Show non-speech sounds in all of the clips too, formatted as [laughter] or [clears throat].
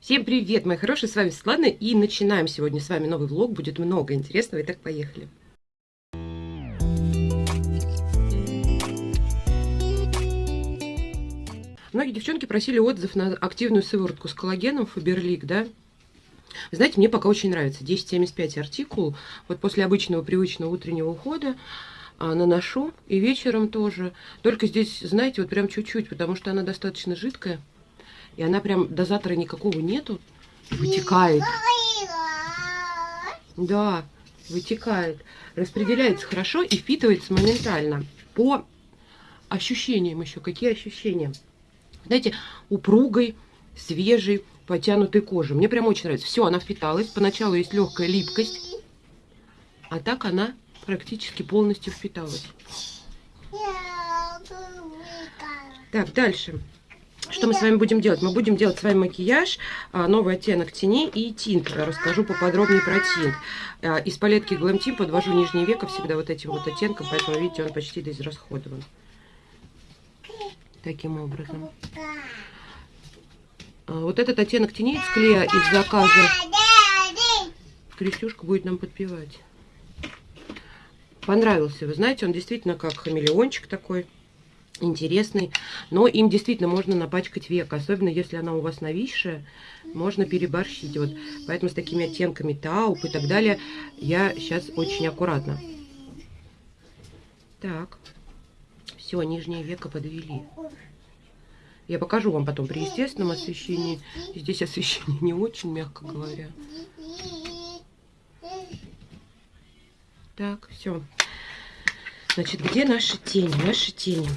Всем привет, мои хорошие, с вами Светлана, и начинаем сегодня с вами новый влог, будет много интересного, итак, поехали. Многие девчонки просили отзыв на активную сыворотку с коллагеном Фаберлик, да? Знаете, мне пока очень нравится, 1075 артикул, вот после обычного привычного утреннего ухода, а, наношу, и вечером тоже. Только здесь, знаете, вот прям чуть-чуть, потому что она достаточно жидкая. И она прям дозатора никакого нету. Вытекает. Да, вытекает. Распределяется хорошо и впитывается моментально. По ощущениям еще. Какие ощущения? Знаете, упругой, свежей, потянутой кожи. Мне прям очень нравится. Все, она впиталась. Поначалу есть легкая липкость. А так она практически полностью впиталась. Так, дальше. Что мы с вами будем делать? Мы будем делать с вами макияж, а, новый оттенок теней и тинт. Расскажу поподробнее про тинт. А, из палетки Glam Team подвожу нижнее веко всегда вот этим вот оттенком, поэтому, видите, он почти израсходован. Таким образом. А, вот этот оттенок теней из клея из заказа. Крестюшка будет нам подпевать. Понравился, вы знаете, он действительно как хамелеончик такой интересный. Но им действительно можно напачкать век, особенно если она у вас нависшая, можно переборщить. Вот. Поэтому с такими оттенками тауп и так далее я сейчас очень аккуратно. Так, все, нижнее веко подвели. Я покажу вам потом при естественном освещении. Здесь освещение не очень, мягко говоря. Так, все. Значит, где наши тени? Наши тени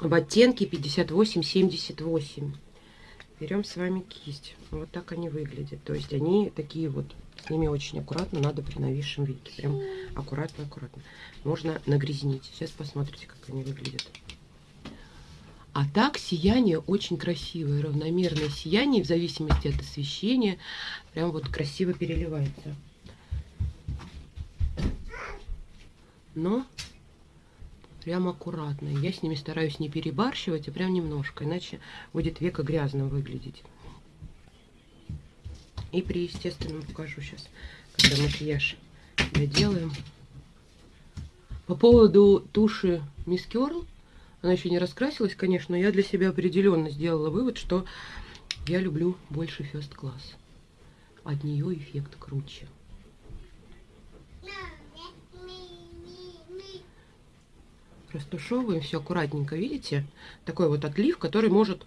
в оттенке 58-78. Берем с вами кисть. Вот так они выглядят. То есть они такие вот, с ними очень аккуратно надо при нависшем веке. Прям аккуратно-аккуратно. Можно нагрязнить. Сейчас посмотрите, как они выглядят. А так сияние очень красивое, равномерное сияние, в зависимости от освещения, прям вот красиво переливается. Но прям аккуратно. Я с ними стараюсь не перебарщивать, а прям немножко, иначе будет века грязно выглядеть. И при естественном покажу сейчас, когда макияж доделаем. По поводу туши Miss Curl, она еще не раскрасилась, конечно, но я для себя определенно сделала вывод, что я люблю больше First Class. От нее эффект круче. Растушевываем все аккуратненько, видите? Такой вот отлив, который может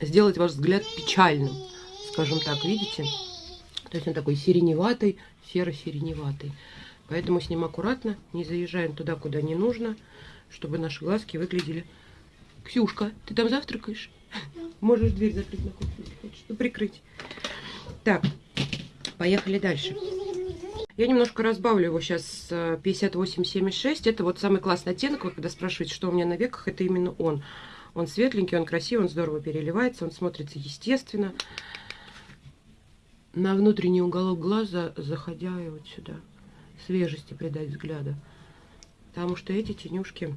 сделать ваш взгляд печальным, скажем так, видите? То есть он такой сиреневатый, серо-сиреневатый. Поэтому с ним аккуратно, не заезжаем туда, куда не нужно, чтобы наши глазки выглядели... Ксюшка, ты там завтракаешь? Можешь дверь закрыть на кухню, хочешь, ну, прикрыть. Так, поехали дальше. Я немножко разбавлю его сейчас 58,76. Это вот самый классный оттенок. Когда спрашиваете, что у меня на веках, это именно он. Он светленький, он красивый, он здорово переливается, он смотрится естественно. На внутренний уголок глаза, заходя и вот сюда, свежести придать взгляда. Потому что эти тенюшки,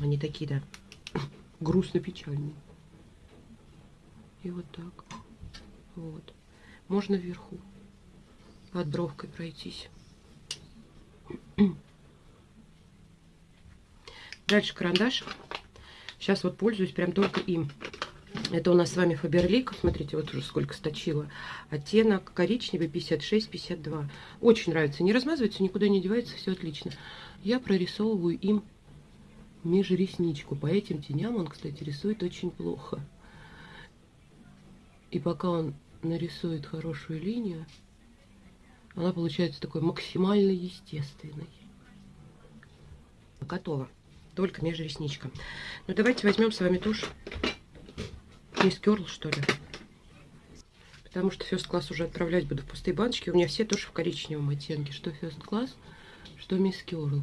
они такие, да, [coughs] грустно-печальные. И вот так. Вот. Можно вверху под бровкой пройтись. Дальше карандаш. Сейчас вот пользуюсь прям только им. Это у нас с вами Фаберлик. Смотрите, вот уже сколько сточила. Оттенок коричневый 56-52. Очень нравится. Не размазывается, никуда не девается, все отлично. Я прорисовываю им межресничку. По этим теням он, кстати, рисует очень плохо. И пока он нарисует хорошую линию, она получается такой максимально естественной. Готово. Только межресничка. Ну, давайте возьмем с вами тушь Мисс Керл, что ли. Потому что First Class уже отправлять буду в пустые баночки. У меня все тоже в коричневом оттенке. Что First Class, что Мисс Керл.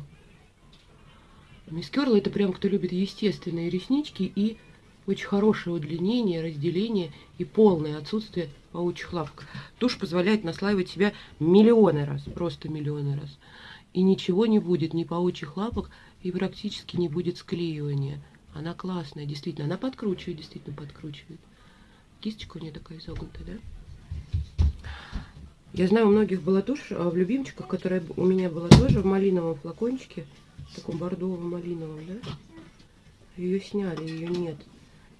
Мисс Керл это прям кто любит естественные реснички и очень хорошее удлинение, разделение и полное отсутствие паучьих лапок. Тушь позволяет наслаивать себя миллионы раз, просто миллионы раз. И ничего не будет, ни паучьих лапок, и практически не будет склеивания. Она классная, действительно. Она подкручивает, действительно подкручивает. Кисточка у нее такая изогнутая, да? Я знаю, у многих была тушь а в любимчиках, которая у меня была тоже в малиновом флакончике, в таком бордовом малиновом, да? Ее сняли, ее нет.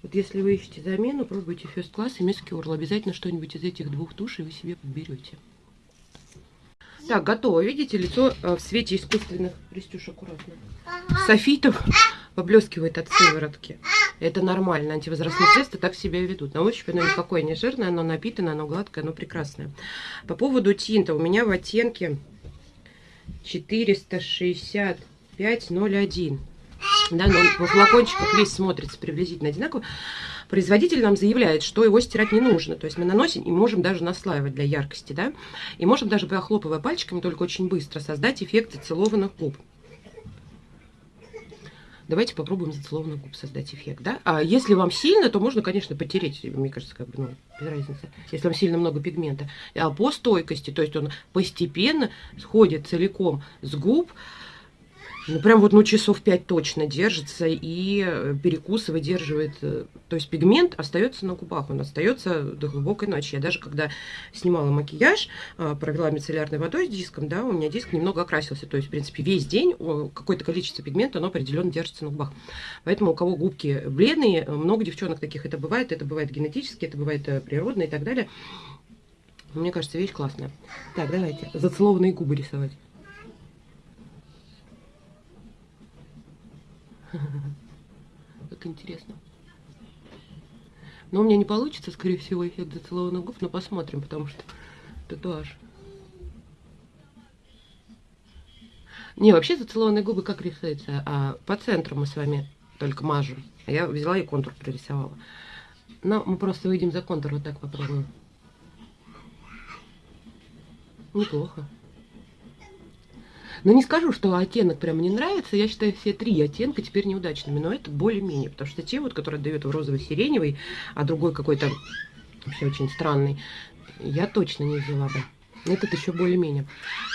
Вот если вы ищете замену, пробуйте First Class и Miss Curl. Обязательно что-нибудь из этих двух тушей вы себе подберете. Так, готово. Видите, лицо э, в свете искусственных... Пристюш, аккуратно. Софитов [laughs] поблескивает от сыворотки. Это нормально. Антивозрастные средства так себя ведут. На ощупь оно никакое не жирное, оно напитано, оно гладкое, оно прекрасное. По поводу тинта. У меня в оттенке 465.01. Да, но во флакончиках весь смотрится приблизительно одинаково. Производитель нам заявляет, что его стирать не нужно. То есть мы наносим и можем даже наслаивать для яркости, да. И можем даже, похлопывая пальчиками, только очень быстро создать эффект зацелованных губ. Давайте попробуем зацелованных губ создать эффект, да? А если вам сильно, то можно, конечно, потереть, мне кажется, как бы, ну, без разницы, если вам сильно много пигмента. А по стойкости, то есть он постепенно сходит целиком с губ, ну, прям вот, ну, часов 5 точно держится и э, перекус выдерживает. Э, то есть пигмент остается на губах, он остается до глубокой ночи. Я даже когда снимала макияж, э, провела мицеллярной водой с диском, да, у меня диск немного окрасился. То есть, в принципе, весь день какое-то количество пигмента, оно определенно держится на губах. Поэтому у кого губки бледные, много девчонок таких это бывает. Это бывает генетически, это бывает природно и так далее. Мне кажется, вещь классная. Так, давайте зацелованные губы рисовать. [laughs] Как интересно. Но у меня не получится, скорее всего, эффект зацелованных губ, но посмотрим, потому что татуаж. Не, вообще зацелованные губы как рисуются? А по центру мы с вами только мажем. А я взяла и контур прорисовала. Но мы просто выйдем за контур, вот так попробуем. Неплохо. Но не скажу, что оттенок прям не нравится. Я считаю все три оттенка теперь неудачными. Но это более-менее. Потому что те, вот, которые дают в розовый-сиреневый, а другой какой-то вообще очень странный, я точно не взяла бы. Этот еще более-менее.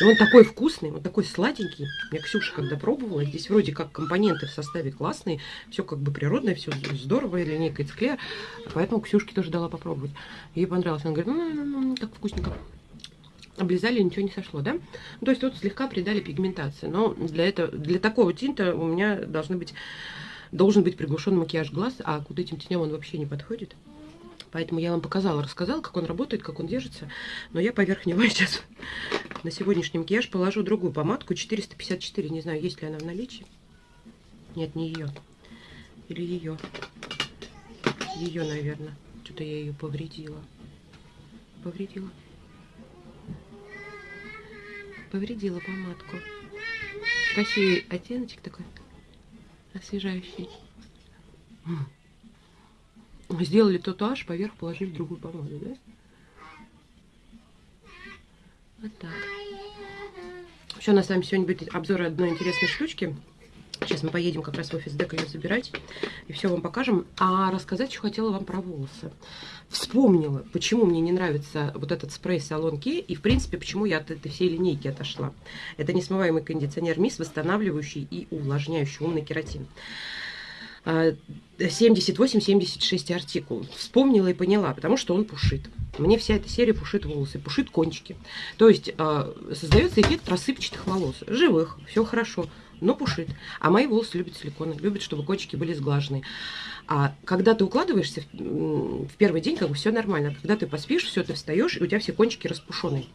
И он такой вкусный, он такой сладенький. Я Ксюша когда пробовала, здесь вроде как компоненты в составе классные, все как бы природное, все здорово, линейка из клея. Поэтому Ксюшке тоже дала попробовать. Ей понравилось. Она говорит, ну, ну, ну, как вкусненько облизали, ничего не сошло, да? Ну, то есть вот слегка придали пигментации. Но для, этого, для такого тинта у меня должны быть, должен быть приглушенный макияж глаз, а к вот этим теням он вообще не подходит. Поэтому я вам показала, рассказала, как он работает, как он держится. Но я поверх него [laughs] сейчас на сегодняшний макияж положу другую помадку 454. Не знаю, есть ли она в наличии. Нет, не ее. Или ее. Ее, наверное. Что-то я ее повредила. Повредила повредила помадку. Красивый оттеночек такой, освежающий. Сделали татуаж, поверх положили другую помаду, да? Вот так. Еще у нас с сегодня будет обзор одной интересной штучки. Сейчас мы поедем как раз в офис Дека ее забирать. И все вам покажем. А рассказать еще хотела вам про волосы. Вспомнила, почему мне не нравится вот этот спрей Салон Ки. И, в принципе, почему я от этой всей линейки отошла. Это несмываемый кондиционер МИС, восстанавливающий и увлажняющий умный кератин. 78-76 а, артикул. Вспомнила и поняла, потому что он пушит. Мне вся эта серия пушит волосы, пушит кончики. То есть э, создается эффект рассыпчатых волос. Живых, все хорошо но пушит. А мои волосы любят силиконы, любят, чтобы кончики были сглажены. А когда ты укладываешься в, в первый день, как бы все нормально. Когда ты поспишь, все, ты встаешь, и у тебя все кончики распушенные.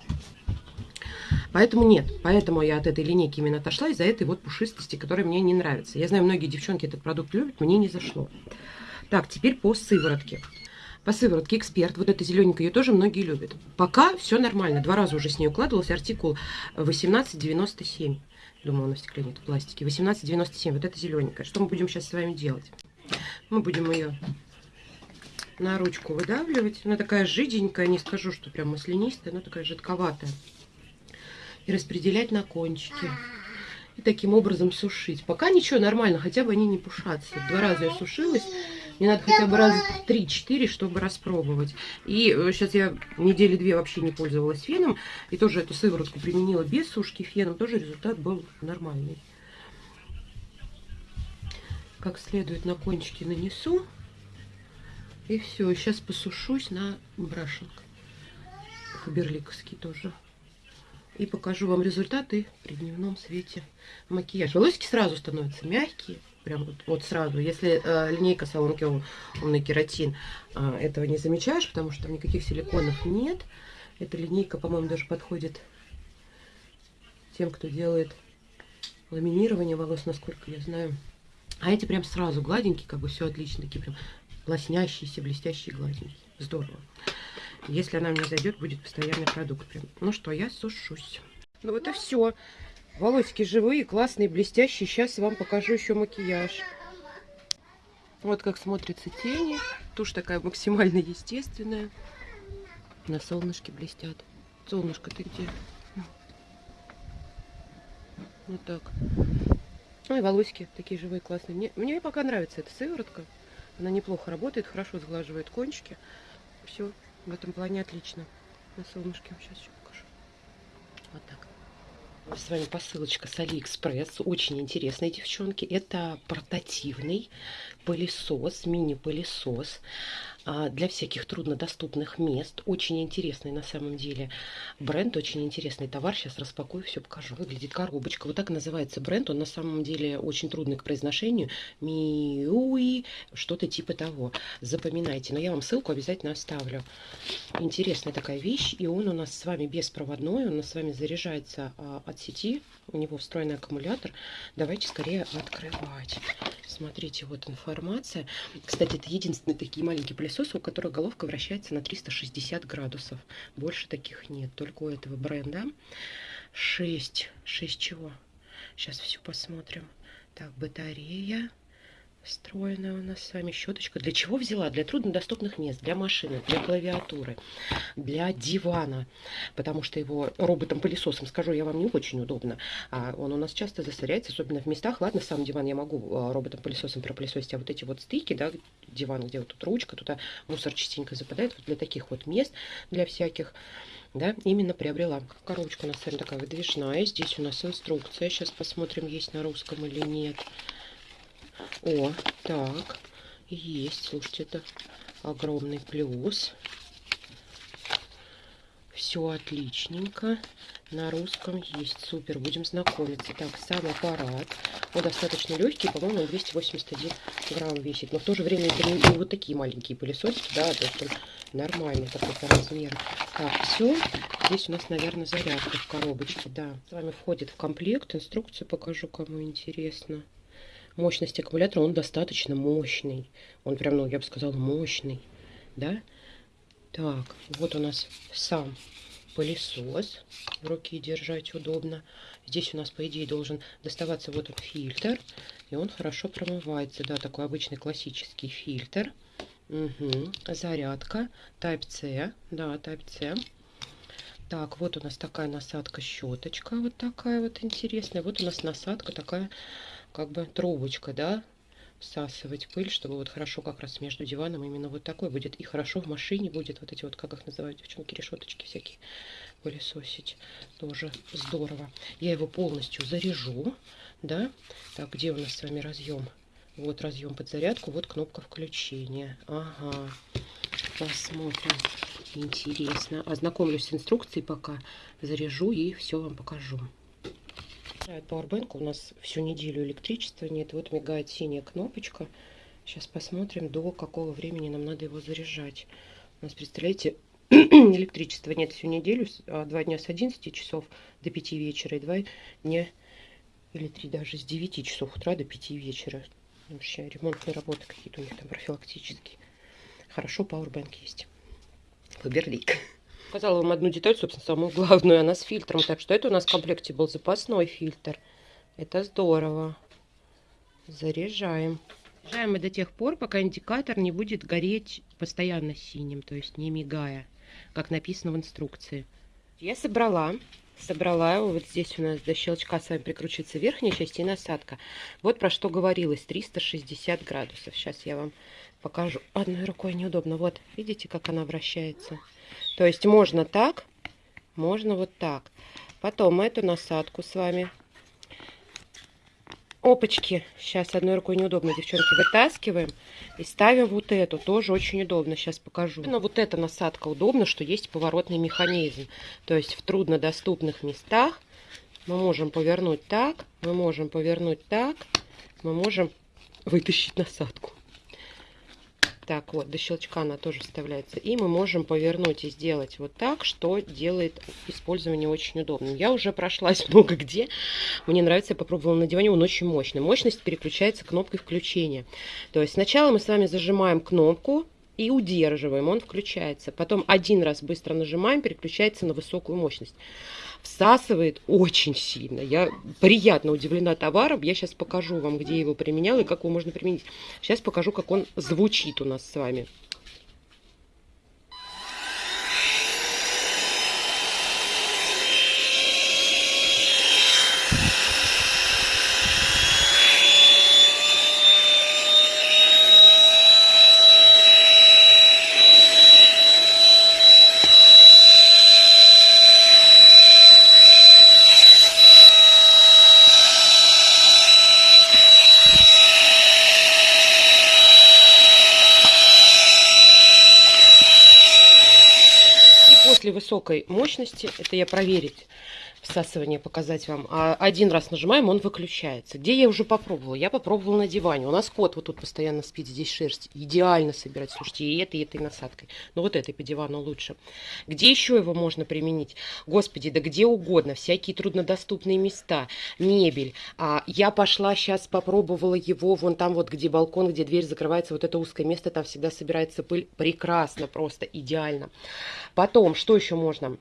Поэтому нет. Поэтому я от этой линейки именно отошла из-за этой вот пушистости, которая мне не нравится. Я знаю, многие девчонки этот продукт любят, мне не зашло. Так, теперь по сыворотке. По сыворотке Эксперт, вот эта зелененькая, ее тоже многие любят. Пока все нормально. Два раза уже с ней укладывался артикул 1897. Думала, на стекле нет, в пластике. 18,97. Вот это зелененькая. Что мы будем сейчас с вами делать? Мы будем ее на ручку выдавливать. Она такая жиденькая, не скажу, что прям маслянистая, но такая жидковатая. И распределять на кончики. И таким образом сушить. Пока ничего, нормально, хотя бы они не пушатся. Два раза я сушилась. Мне надо хотя бы раз 3-4, чтобы распробовать. И сейчас э, я недели две вообще не пользовалась феном. И тоже эту сыворотку применила без сушки феном. Тоже результат был нормальный. Как следует на кончики нанесу. И все, сейчас посушусь на брашинг. Фаберликовский тоже. И покажу вам результаты при дневном свете макияж. Волосики сразу становятся мягкие. Прям вот, вот сразу. Если э, линейка салонки умный кератин, э, этого не замечаешь, потому что там никаких силиконов нет. Эта линейка, по-моему, даже подходит тем, кто делает ламинирование волос, насколько я знаю. А эти прям сразу гладенькие, как бы все отлично, такие прям лоснящиеся, блестящие, гладенькие. Здорово. Если она мне зайдет, будет постоянный продукт. Прям. Ну что, я сушусь. Ну вот и все. Волосики живые, классные, блестящие. Сейчас вам покажу еще макияж. Вот как смотрятся тени. Тушь такая максимально естественная. На солнышке блестят. Солнышко, ты где? Вот так. Ну и волосики такие живые, классные. Мне, мне пока нравится эта сыворотка. Она неплохо работает, хорошо сглаживает кончики. Все в этом плане отлично. На солнышке сейчас еще покажу. Вот так. С вами посылочка с Алиэкспресс. Очень интересные девчонки. Это портативный пылесос, мини-пылесос. А, для всяких труднодоступных мест. Очень интересный на самом деле бренд, очень интересный товар. Сейчас распакую, все покажу. Выглядит коробочка. Вот так называется бренд. Он на самом деле очень трудный к произношению. Миуи, что-то типа того. Запоминайте. Но я вам ссылку обязательно оставлю. Интересная такая вещь. И он у нас с вами беспроводной. Он у нас с вами заряжается а, от сети. У него встроенный аккумулятор. Давайте скорее открывать. Смотрите, вот информация. Кстати, это единственный такие маленькие пылесосы у которого головка вращается на 360 градусов. Больше таких нет, только у этого бренда. 6. 6 чего? Сейчас все посмотрим. Так, батарея встроенная у нас с вами щеточка. Для чего взяла? Для труднодоступных мест, для машины, для клавиатуры, для дивана. Потому что его роботом-пылесосом, скажу я вам, не очень удобно. А он у нас часто засоряется, особенно в местах. Ладно, сам диван я могу а, роботом-пылесосом пропылесосить, а вот эти вот стыки, да, диван, где вот тут ручка, туда мусор частенько западает. Вот для таких вот мест, для всяких да, именно приобрела. Коробочка у нас с вами такая выдвижная. Здесь у нас инструкция. Сейчас посмотрим, есть на русском или нет. О, так, есть, слушайте, это огромный плюс. Все отличненько. На русском есть. Супер, будем знакомиться. Так, сам аппарат. Он достаточно легкий, по-моему, 281 грамм весит. Но в то же время это не, не вот такие маленькие пылесосики, да, то есть он нормальный такой по размеру. Так, все. Здесь у нас, наверное, зарядка в коробочке, да. С вами входит в комплект. Инструкцию покажу, кому интересно мощность аккумулятора, он достаточно мощный. Он прям, ну, я бы сказала, мощный, да? Так, вот у нас сам пылесос. В руки держать удобно. Здесь у нас, по идее, должен доставаться вот он фильтр. И он хорошо промывается. Да, такой обычный классический фильтр. Угу. Зарядка. Type-C. Да, Type-C. Так, вот у нас такая насадка-щеточка. Вот такая вот интересная. Вот у нас насадка такая как бы трубочка, да, всасывать пыль, чтобы вот хорошо как раз между диваном именно вот такой будет. И хорошо в машине будет вот эти вот, как их называют, девчонки, решеточки всякие пылесосить. Тоже здорово. Я его полностью заряжу, да. Так, где у нас с вами разъем? Вот разъем под зарядку, вот кнопка включения. Ага, посмотрим. Интересно. Ознакомлюсь с инструкцией пока, заряжу и все вам покажу. Powerbank у нас всю неделю электричества нет. Вот мигает синяя кнопочка. Сейчас посмотрим, до какого времени нам надо его заряжать. У нас, представляете, [clears throat] электричества нет всю неделю. А два дня с 11 часов до 5 вечера и два дня или три даже с 9 часов утра до 5 вечера. Вообще ремонтные работы какие-то у них там профилактические. Хорошо, Powerbank есть. Фаберлик. [laughs] Показала вам одну деталь, собственно, самую главную. Она с фильтром. Так что это у нас в комплекте был запасной фильтр. Это здорово. Заряжаем. Заряжаем мы до тех пор, пока индикатор не будет гореть постоянно синим, то есть не мигая, как написано в инструкции. Я собрала. Собрала вот здесь у нас до щелчка с вами прикручивается верхняя часть и насадка. Вот про что говорилось, 360 градусов. Сейчас я вам покажу. Одной рукой неудобно. Вот, видите, как она вращается. То есть можно так, можно вот так. Потом эту насадку с вами опачки. Сейчас одной рукой неудобно, девчонки, вытаскиваем и ставим вот эту. Тоже очень удобно. Сейчас покажу. Но вот эта насадка удобна, что есть поворотный механизм. То есть в труднодоступных местах мы можем повернуть так, мы можем повернуть так, мы можем вытащить насадку. Так, вот, до щелчка она тоже вставляется. И мы можем повернуть и сделать вот так, что делает использование очень удобным. Я уже прошлась [laughs] много где. Мне нравится, я попробовала на диване, он очень мощный. Мощность переключается кнопкой включения. То есть сначала мы с вами зажимаем кнопку, и удерживаем, он включается. Потом один раз быстро нажимаем, переключается на высокую мощность всасывает очень сильно. Я приятно удивлена товаром. Я сейчас покажу вам, где его применяла и как его можно применить. Сейчас покажу, как он звучит у нас с вами. После высокой мощности, это я проверить, всасывание показать вам, а один раз нажимаем, он выключается. Где я уже попробовала? Я попробовала на диване. У нас кот вот тут постоянно спит, здесь шерсть. Идеально собирать, слушайте, и этой, и этой насадкой. Но вот этой по дивану лучше. Где еще его можно применить? Господи, да где угодно. Всякие труднодоступные места, мебель. А, я пошла сейчас, попробовала его вон там вот, где балкон, где дверь закрывается, вот это узкое место, там всегда собирается пыль. Прекрасно, просто идеально. Потом, что еще можно?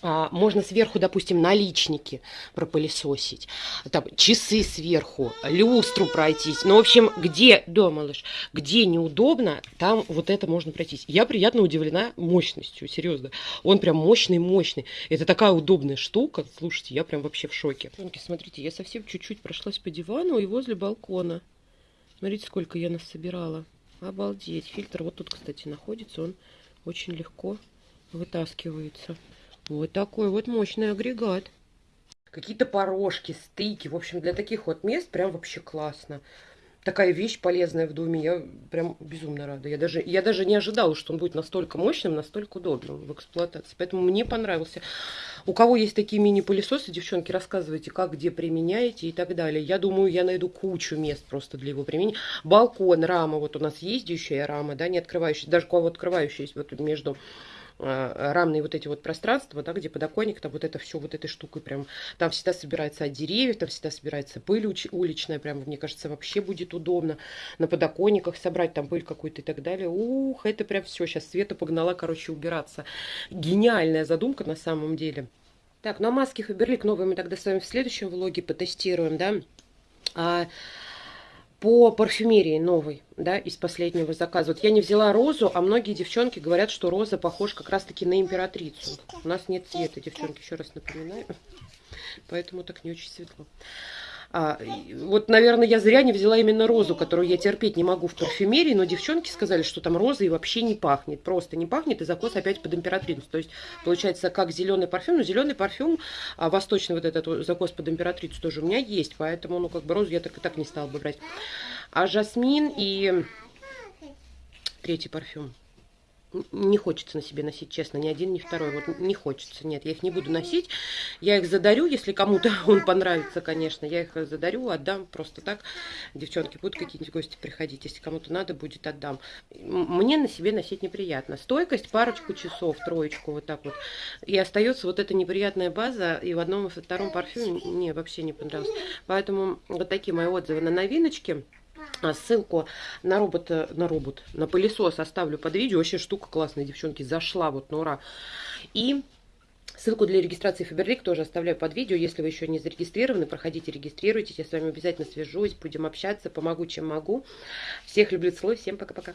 А, можно сверху, допустим, наличники пропылесосить, там, часы сверху, люстру пройтись. Ну, в общем, где, да, малыш, где неудобно, там вот это можно пройтись. Я приятно удивлена мощностью, серьезно. Он прям мощный-мощный. Это такая удобная штука. Слушайте, я прям вообще в шоке. Смотрите, я совсем чуть-чуть прошлась по дивану и возле балкона. Смотрите, сколько я нас собирала. Обалдеть. Фильтр вот тут, кстати, находится. Он очень легко вытаскивается. Вот такой вот мощный агрегат. Какие-то порожки, стыки. В общем, для таких вот мест прям вообще классно. Такая вещь полезная в доме. Я прям безумно рада. Я даже, я даже не ожидала, что он будет настолько мощным, настолько удобным в эксплуатации. Поэтому мне понравился. У кого есть такие мини-пылесосы, девчонки, рассказывайте, как, где применяете и так далее. Я думаю, я найду кучу мест просто для его применения. Балкон, рама. Вот у нас ездящая рама, да, не открывающая. Даже кого открывающая есть вот между рамные вот эти вот пространства, да, где подоконник, там вот это все вот этой штукой прям, там всегда собирается от деревьев, там всегда собирается пыль уличная, прям, мне кажется, вообще будет удобно на подоконниках собрать там пыль какую-то и так далее. Ух, это прям все, сейчас Света погнала, короче, убираться. Гениальная задумка на самом деле. Так, ну а маски Фаберлик новые мы тогда с вами в следующем влоге потестируем, да. А, по парфюмерии новой, да, из последнего заказа. Вот я не взяла розу, а многие девчонки говорят, что роза похож как раз-таки на императрицу. У нас нет цвета, девчонки, еще раз напоминаю. Поэтому так не очень светло. А, вот, наверное, я зря не взяла именно розу, которую я терпеть не могу в парфюмерии, но девчонки сказали, что там роза и вообще не пахнет. Просто не пахнет, и закос опять под императрицу. То есть, получается, как зеленый парфюм, но зеленый парфюм, а восточный вот этот закос под императрицу тоже у меня есть, поэтому, ну, как бы розу я так и так не стала бы брать. А жасмин и третий парфюм не хочется на себе носить, честно, ни один, ни второй. Вот не хочется, нет, я их не буду носить. Я их задарю, если кому-то [laughs] он понравится, конечно. Я их задарю, отдам просто так. Девчонки, будут какие-нибудь гости приходить. Если кому-то надо будет, отдам. Мне на себе носить неприятно. Стойкость парочку часов, троечку, вот так вот. И остается вот эта неприятная база. И в одном и втором парфюме мне вообще не понравилось. Поэтому вот такие мои отзывы на новиночки. А, ссылку на робот, на робот, на пылесос оставлю под видео. Вообще штука классная, девчонки, зашла вот на ура. И ссылку для регистрации Фаберлик тоже оставляю под видео. Если вы еще не зарегистрированы, проходите, регистрируйтесь. Я с вами обязательно свяжусь, будем общаться, помогу, чем могу. Всех люблю, целую, всем пока-пока.